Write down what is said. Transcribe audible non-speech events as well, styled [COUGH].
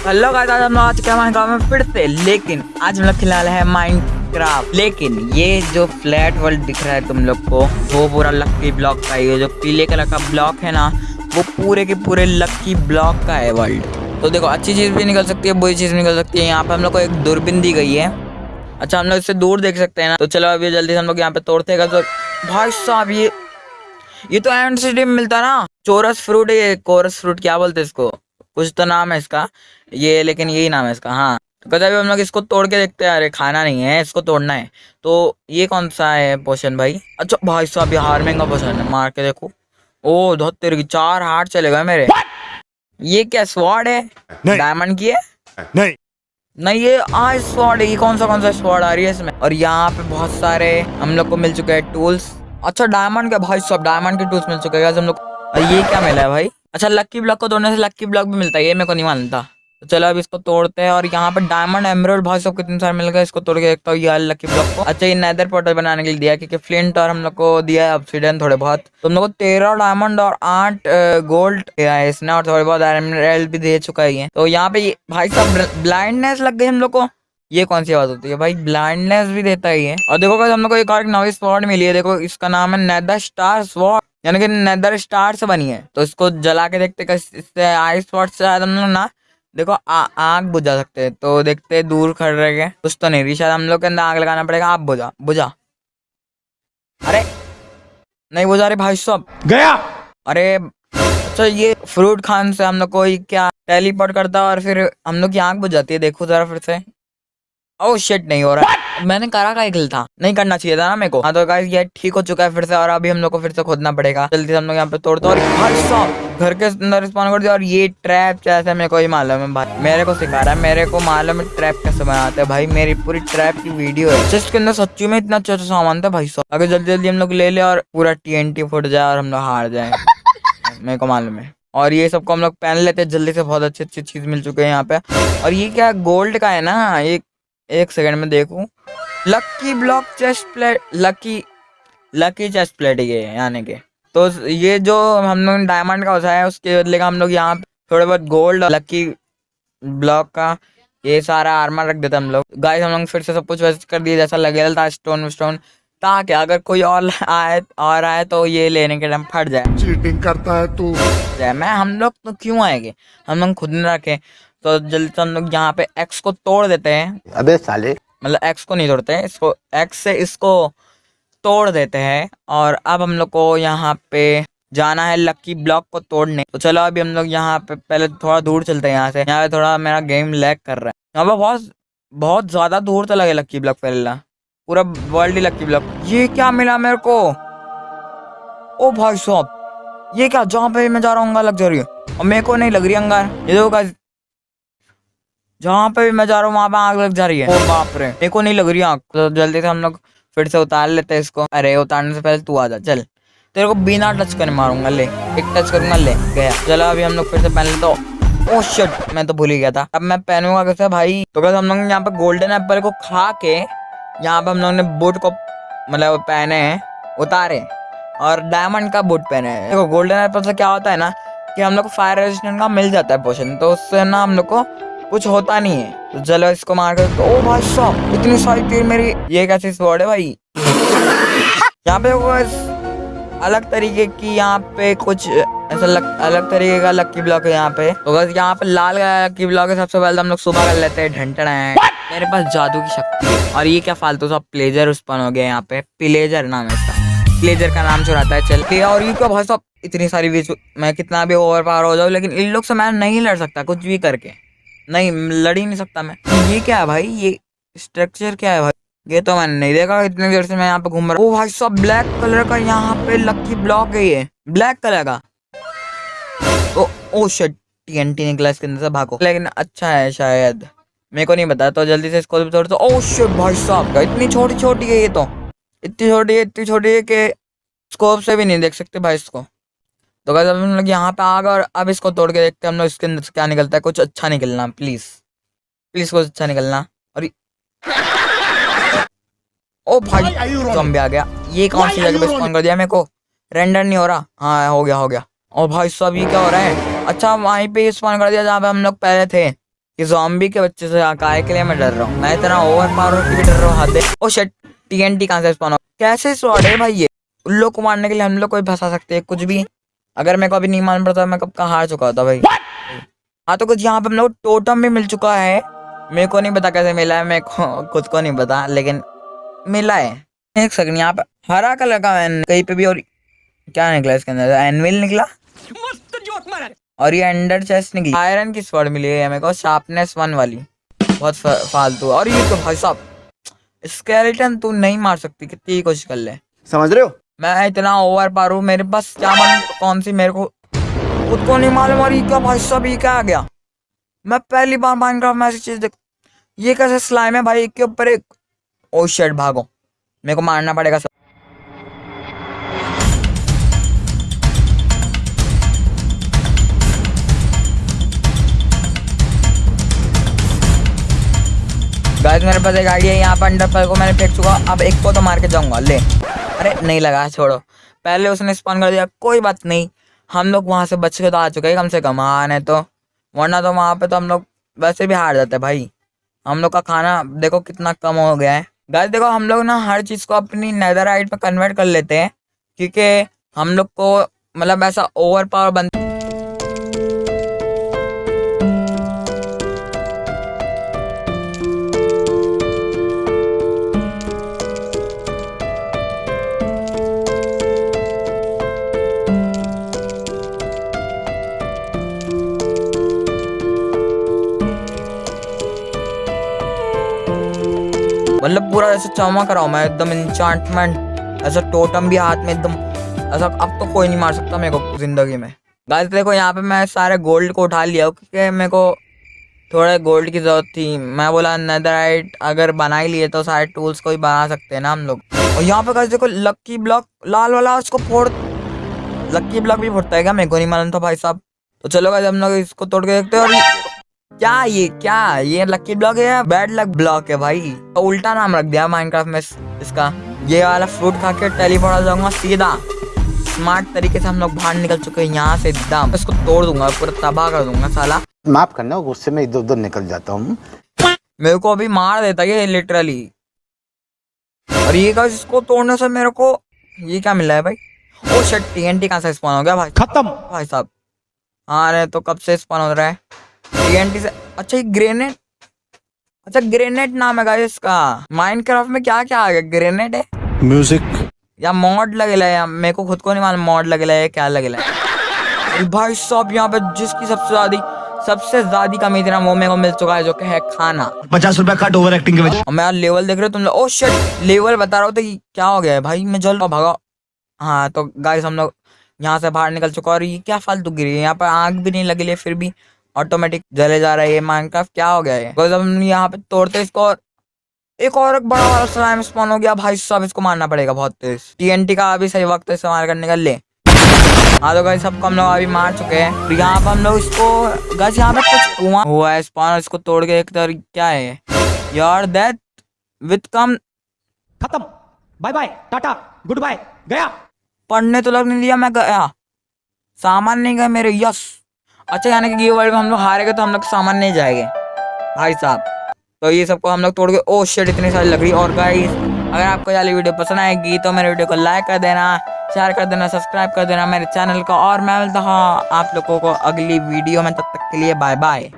Hello guys, आज हम लोग आ चुके हैं में फिर से, लेकिन आज हम लोग रहे हैं माइनक्राफ्ट लेकिन ये जो फ्लैट वर्ल्ड दिख रहा है तुम लोग को, वो पूरा लक्की ब्लॉक का ये जो पीले कलर का ब्लॉक है ना, वो पूरे के पूरे लक्की ब्लॉक का है वर्ल्ड तो देखो, अच्छी चीज़ भी निकल सकती है, बुरी चीज़ भी निकल सकती है। यहाँ पे हम लोग को एक दूरबीन दी गई है। अच्छा हम लोग इससे दूर देख सकते हैं ना। तो चलो, अभी जल्दी से हम लोग यहाँ पे तोड़ते हैं। तो भाई साहब, ये ये तो एंड सिटी में मिलता ना। चोरस फ्रूट है ये, कोरस फ्रूट क्या बोलते हैं इसको? कुछ तो नाम है इसका। ये लेकिन यही नाम है इसका हाँ। तो कहते अभी हम लोग इसको तोड़ के देखते हैं अरे खाना नहीं है इसको तोड़ना है। तो ये कौन सा है पोशन भाई? अच्छा भाई साहब ये हार्मिंग का पोशन है मार के देखो। ओ धोत तेरे की चार हार्ट चले गए मेरे। ये क्या स्वॉर्ड है? डायमंड की है? नहीं। नहीं ये आज स्वॉर्ड है ये कौन सा कौन सा स्वॉर्ड आ रही है इसमें? और यहाँ पे बहुत सारे हम लोग को मिल चुके हैं टूल्स अच्छा डायमंड का भाई सब डायमंड के टूल्स मिल चुके हैं हम लोग ये क्या मिला है भाई? अच्छा लक्की ब्लॉक को तोड़ने से लक्की ब्लॉक भी मिलता है, ये मेरे को नहीं मानता। तो चलो अब इसको तोड़ते हैं और यहाँ पे डायमंड एमरोड भाई सब कितने सारे मिल गए, इसको तोड़ के देखता हूँ ये लक्की ब्लॉक को। अच्छा ये नैदर पोर्टल बनाने के लिए दिया, क्योंकि फ्लिंट और हम लोग को दिया है ऑप्सीडन थोड़े बहुत। तो हम लोग को तेरह डायमंड और आठ गोल्ड दिया है इसने, और थोड़े बहुत एमरल्ड भी दे चुका है तो यहाँ पे भाई साहब ब्लाइंडनेस लग गई हम लोग को। ये कौन सी बात होती है भाई? ब्लाइंडनेस भी देता ही है और देखो हम लोग को एक और नवी स्वॉर्ड मिली है, देखो इसका नाम है नेदर स्टार स्वॉर्ड यानी कि नेदर स्टार से बनी है। तो इसको जला के देखते इससे आई स्पॉट से शायद हम लोग ना देखो आग बुझा सकते हैं। तो देखते दूर खड़ रहे कुछ तो नहीं रही शायद हम लोग के अंदर आग लगाना पड़ेगा। आप बुझा बुझा। अरे नहीं बुझा रहे भाई साहब। गया। अरे अच्छा ये फ्रूट खान से हम लोग को क्या टेलीपोर्ट करता है और फिर हम लोग की आग बुझ जाती है? देखो जरा फिर से। ओह शिट नहीं हो रहा। मैंने करा का एक था। नहीं करना चाहिए था ना मेरे को। हाँ तो गाइस ये ठीक हो चुका है फिर से और अभी हम लोग को फिर से खोदना पड़ेगा। जल्दी से हम लोग यहाँ पे तोड़ते और घर के अंदर स्पॉन कर दिया। और ये ट्रैप जैसे मेरे को ही मालूम है भाई। मेरे को सिखा रहा है। मेरे को मालूम है ट्रैप कैसे बनाते हैं। भाई मेरी पूरी ट्रैप की वीडियो है। जिसके अंदर सच्ची में इतना अच्छा अच्छा सामान था भाई साहब। अगर जल्दी जल्दी हम लोग ले ले और पूरा टी फुट जाए और हम लोग हार जाए। [LAUGHS] मेरे को मालूम है। और ये सबको हम लोग पहन लेते हैं। जल्दी से बहुत अच्छी अच्छी चीज़ मिल चुके हैं यहाँ पे। और ये क्या गोल्ड का है ना? एक एक सेकंड में देखूँ। Lucky block chest plate lucky lucky chest plate ये यानी के। तो ये जो हम लोग डायमंड का होता है उसके बदले का हम लोग यहाँ थोड़े बहुत गोल्ड लकी ब्लॉक का ये सारा आर्मर रख देते हम लोग। गाइस हम लोग फिर से सब कुछ वैसे कर दिया जैसा लगे था स्टोन स्टोन ताकि अगर कोई और आए और आए तो ये लेने के टाइम फट जाए। चीटिंग करता है तू। मैं हम लोग तो क्यों आएँगे? हम लोग खुद नहीं रखे। तो जल्दी से हम लोग यहाँ पे एक्स को तोड़ देते हैं। अबे साले। मतलब एक्स को नहीं तोड़ते हैं इसको एक्स से इसको तोड़ देते हैं। और अब हम लोग को यहाँ पे जाना है लक्की ब्लॉक को तोड़ने। तो चलो अभी हम लोग यहाँ पे पहले थोड़ा दूर चलते हैं यहाँ से। यहाँ पे थोड़ा मेरा गेम लैग कर रहा है। यहाँ पे बहुत बहुत ज़्यादा दूर तो लगे लक्की ब्लॉक पहले पूरा वर्ल्ड ही लक्की ब्लॉक ये क्या मिला मेरे को? ओ भाई साहब ये क्या जहाँ पे मैं जा रहा हूँ लग जा रही है। और मेरे को नहीं लग रही अंगार ये देखो जहाँ पे भी मैं जा रहा हूँ वहाँ पे आग लग जा रही है। ओ बाप रे को नहीं लग रही आग। तो जल्दी से हम लोग फिर से उतार लेते हैं इसको। अरे उतारने से पहले तू आ जा चल। तेरे को बिना टच कर मारूँगा ले। एक टच करूँगा ले। गया। चलो अभी हम लोग फिर से पहन लेते ओ oh शिट मैं तो भूल ही गया था। अब मैं पहनूँगा कैसे भाई? तो कैसे हम लोग यहाँ पे गोल्डन एप्पल को खा के यहाँ पे हम लोग ने बूट को मतलब पहने हैं उतारे। और डायमंड का बूट पहने हैं। देखो गोल्डन एप्पल से क्या होता है ना कि हम लोग को फायर रेजिस्टेंट का मिल जाता है पोशन तो उससे ना हम लोग को कुछ होता नहीं है। तो चलो इसको मार कर तो, ओ भाई साहब इतनी सारी तीर मेरी ये कैसी स्वॉर्ड है भाई? [LAUGHS] यहाँ पे अलग तरीके की यहाँ पे कुछ ऐसा लग, अलग तरीके का लक्की ब्लॉक है यहाँ पे। तो बस यहाँ पे लाल लक्की ब्लॉक है सबसे पहले हम लोग सुबह कर लेते हैं ढंटना है मेरे पास जादू की शक्ति है। और ये क्या फालतू सा प्लेजर उत्पन्न हो गया यहाँ पे। प्लेजर नाम है इसका। प्लेजर का नाम चुराता है चल। और ये क्या भाई साहब इतनी सारी मैं कितना भी ओवर पावर हो जाऊँ लेकिन इन लोग से मैं नहीं लड़ सकता कुछ भी करके। नहीं लड़ ही नहीं सकता मैं। ये क्या है भाई? ये स्ट्रक्चर क्या है भाई? ये तो मैंने नहीं देखा इतने देर से मैं यहाँ पे घूम रहा हूँ। भाई सब ब्लैक कलर का यहाँ पे लक्की ब्लॉक है ये। ब्लैक कलर का। ओ ओ शिट टीएनटी निकला इसके अंदर से भागो। लेकिन अच्छा है शायद। मेरे को नहीं पता तो जल्दी से इसको भी तोड़ दो। ओ शिट भाई साहब का इतनी छोटी छोटी है ये तो? इतनी छोटी है, इतनी छोटी है कि स्कोप से भी नहीं देख सकते भाई इसको। तो अगर हम लोग यहाँ पे आ गए और अब इसको तोड़ के देखते हैं हम लोग इसके अंदर से क्या निकलता है। कुछ अच्छा निकलना प्लीज़ प्लीज़ कुछ अच्छा निकलना। और ओ भाई जॉम्बी आ गया। ये कौन सी जगह पे स्पॉन कर दिया? मेरे को रेंडर नहीं हो रहा। हाँ हो गया हो गया। और भाई सब ये क्या हो रहा है? अच्छा वहीं पे स्पॉन कर दिया जहाँ पे हम लोग पहले थे। कि जॉम्बी के बच्चे से काय के लिए मैं डर रहा हूँ। मैं इतना ओवर पावर की भी डर रहा हूँ हद है। ओ शिट टीएनटी कहाँ से स्पॉन हो? कैसे स्वॉर्ड है? भाई ये उन लोग को मारने के लिए हम लोग कोई फंसा सकते हैं कुछ भी। अगर मेरे को अभी नहीं मालूम पड़ता मैं कब का हार चुका होता भाई। हाँ तो कुछ यहाँ पे हम लोग टोटम भी मिल चुका है। मेरे को नहीं पता कैसे मिला है मेरे को खुद को नहीं पता लेकिन मिला है। एक सेकंड यहाँ पे हरा कलर का कहीं पे भी और क्या निकला इसके अंदर? एनविल निकला? और ये अंडर चेस्ट निकली। आयरन की स्वर्ड मिली है मेरे को शार्पनेस वन वाली। बहुत फालतू। और ये तो भाई साहब स्केलेटन तू नहीं मार सकती कितनी कोशिश कर ले। समझ रहे हो? मैं इतना ओवर पार हूँ, मेरे पास क्या मन कौन सी मेरे को, खुद को नहीं मालूम और क्या भाई, सब ये क्या आ गया? मैं पहली बार माइनक्राफ्ट में ऐसी चीज़ देख, ये कैसे स्लाइम है भाई एक के ऊपर एक ओ शेट भागो। मेरे को मारना पड़ेगा सब। गाइस मेरे पास एक आइडिया है, यहाँ पर अंडर पर को मैंने फेंक चुका अब एक को तो मार के जाऊँगा, ले। अरे, नहीं लगा, छोड़ो। पहले उसने स्पॉन कर दिया, कोई बात नहीं। हम लोग वहाँ से बच के तो आ चुके हैं, कम से कम। हाँ नहीं तो। वरना तो वहाँ पे तो हम लोग वैसे भी हार जाते भाई। हम लोग का खाना, देखो कितना कम हो गया है। गाइस देखो, हम लोग ना हर चीज़ को अपनी नेदरराइट में कन्वर्ट कर लेते हैं, क्योंकि हम लोग को मतलब ऐसा ओवर पावर बन मतलब पूरा ऐसे चमक रहा हूँ मैं एकदम इंचांटमेंट ऐसा टोटम भी हाथ में एकदम, ऐसा अब तो कोई नहीं मार सकता मेरे को ज़िंदगी में। गाइस देखो यहाँ पे मैं सारे गोल्ड को उठा लिया क्योंकि मेरे को थोड़े गोल्ड की ज़रूरत थी। मैं बोला नेदराइट अगर बना ही लिए तो सारे टूल्स को ही बना सकते हैं ना हम लोग। और यहाँ पे देखो लक्की ब्लॉक लाल वाला उसको फोड़ लक्की ब्लॉक भी फोड़ता है क्या? मेरे को नहीं मालूम था भाई साहब। तो चलो गाइस हम लोग इसको तोड़ के देखते हैं और क्या ये क्या? ये लकी ब्लॉक है या बैड लक ब्लॉक है भाई? तो उल्टा नाम रख दिया माइनक्राफ्ट में इसका। ये वाला फ्रूट खा के टेलीपोर्ट आ जाऊँगा सीधा। स्मार्ट तरीके से हम लोग बाहर निकल चुके हैं यहाँ से एकदम। इसको तोड़ दूँगा पूरा तबाह कर दूँगा साला। माफ़ करना गुस्से में इधर उधर निकल जाता हूँ। मेरे को अभी मार देता ये लिटरली और ये का इसको तोड़ने से मेरे को ये क्या मिला है भाई? ओ शिट टीएनटी कहाँ से स्पॉन हो गया भाई? खत्म। भाई साहब। हाँ रे तो कब से स्पॉन हो रहा है? टीएनटी से अच्छा ये ग्रेनेड अच्छा ग्रेनेड नाम है गाइस इसका। माइनक्राफ्ट में क्या क्या आ गया? ग्रेनेड है? म्यूज़िक या मॉड लगेला है मेरे को खुद को नहीं मालूम मॉड लगेला है क्या लगेला है। भाई साहब यहाँ पे जिसकी सबसे ज़्यादा सबसे ज़्यादा कमी थी ना वो मेरे को मिल चुका है जो कि है खाना। पचास रुपया कट ओवर एक्टिंग के वजह मैं लेवल देख रहे हो तुम लोग ओ शिट लेवल बता रहा हूँ तो क्या हो गया है? भाई मैं जल रहा भागा। हाँ तो गाइस हम लोग यहाँ से बाहर निकल चुका और ये क्या फालतू गिरी है? यहाँ पर आग भी नहीं लगी है फिर भी ऑटोमेटिक जले जा रहा है ये माइनक्राफ्ट क्या हो गया है हम यहाँ पे तोड़ते इसको और एक और एक बड़ा वाला स्लाइम स्पॉन हो गया। भाई साहब इसको मारना पड़ेगा बहुत तेज। टीएनटी का अभी सही वक्त इस्तेमाल करने का ले। हाँ तो गाइस सबको हम लोग अभी मार चुके हैं। और यहाँ पर हम लोग इसको गाइस यहाँ पे कुछ कुआँ हुआ है स्पॉन इसको तोड़ के एक तर क्या है यार दैट विथ कम खत्म। Bye bye tata good bye गया। पढ़ने तो लग नहीं दिया मैं गया। सामान नहीं गए मेरे यस अच्छा यानी कि गिव वर्ल्ड में हम लोग हारेंगे तो हम लोग सामान नहीं जाएँगे। भाई साहब तो ये सबको हम लोग तोड़ के ओ शेड इतनी सारी लकड़ी। और गाइस अगर आपको ये वीडियो पसंद आएगी तो मेरे वीडियो को लाइक कर देना शेयर कर देना सब्सक्राइब कर देना मेरे चैनल को। और मैं मिलता हूँ आप लोगों को अगली वीडियो में, तब तक के लिए बाय बाय